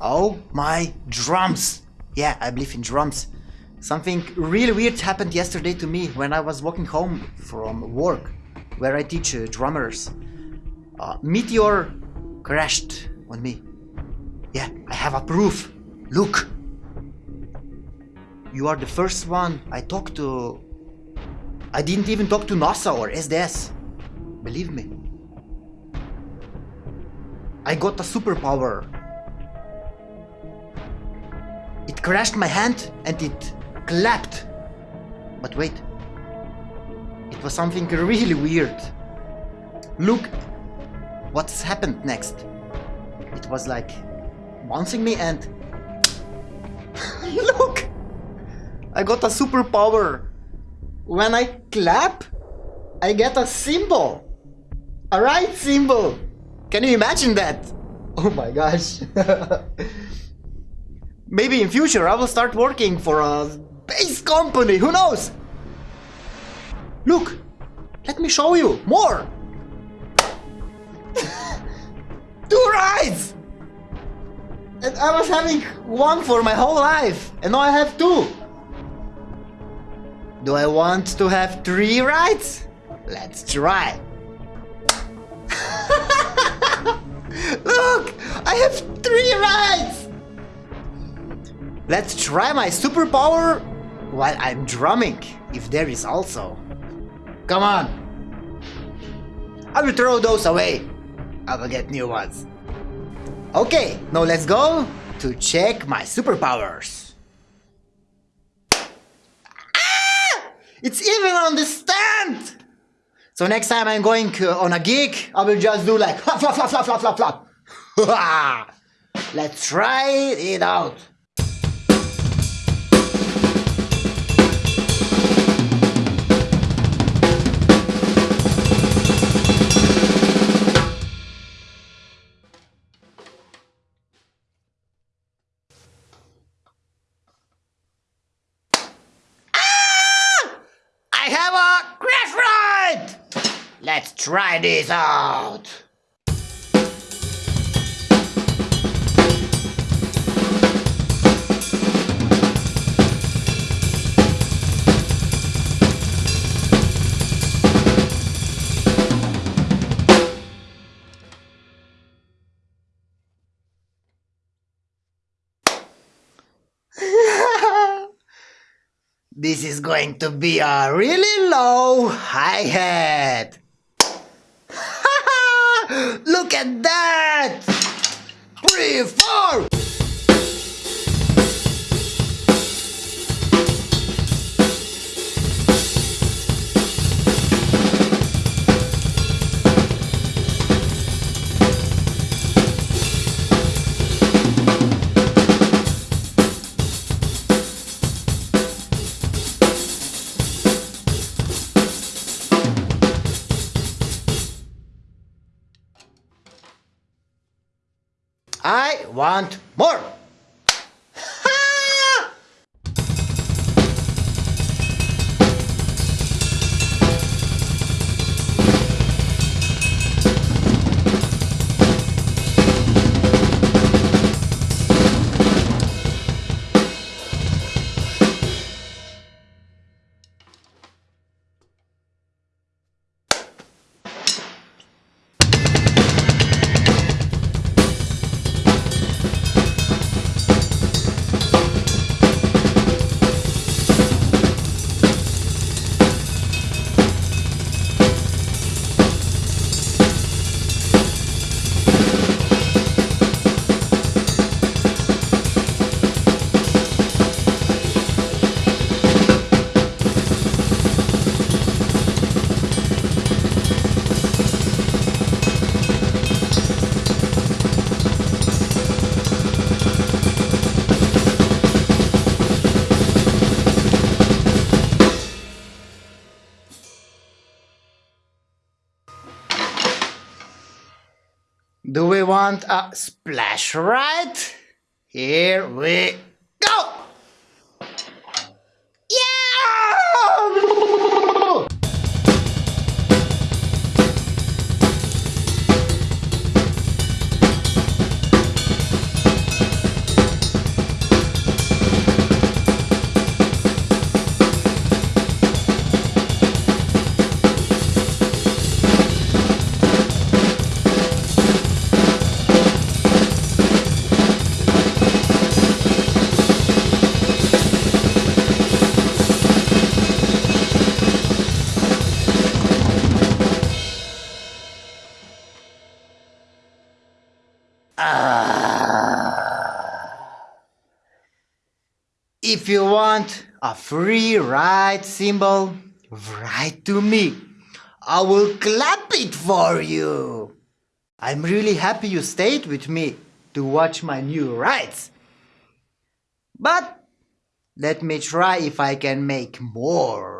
Oh my drums! Yeah, I believe in drums. Something really weird happened yesterday to me when I was walking home from work, where I teach uh, drummers. Uh, meteor crashed on me. Yeah, I have a proof. Look! You are the first one I talked to. I didn't even talk to NASA or SDS. Believe me. I got a superpower. It crashed my hand and it clapped. But wait. It was something really weird. Look what's happened next. It was like bouncing me and look I got a superpower when I clap I get a cymbal a right cymbal can you imagine that oh my gosh maybe in future I will start working for a base company who knows look let me show you more two rides and I was having one for my whole life, and now I have two. Do I want to have three rides? Let's try. Look, I have three rides. Let's try my superpower while I'm drumming, if there is also. Come on. I will throw those away. I will get new ones. Okay, now let's go to check my superpowers. Ah! It's even on the stand! So next time I'm going uh, on a gig, I will just do like flap, flap, flap, flap, flap, flap, flap. Let's try it out. Let's try this out! This is going to be a really low hi-hat. Look at that! Three, four! I want more! Want a splash ride? Here we Ah. If you want a free ride cymbal, write to me. I will clap it for you. I'm really happy you stayed with me to watch my new rides. But let me try if I can make more.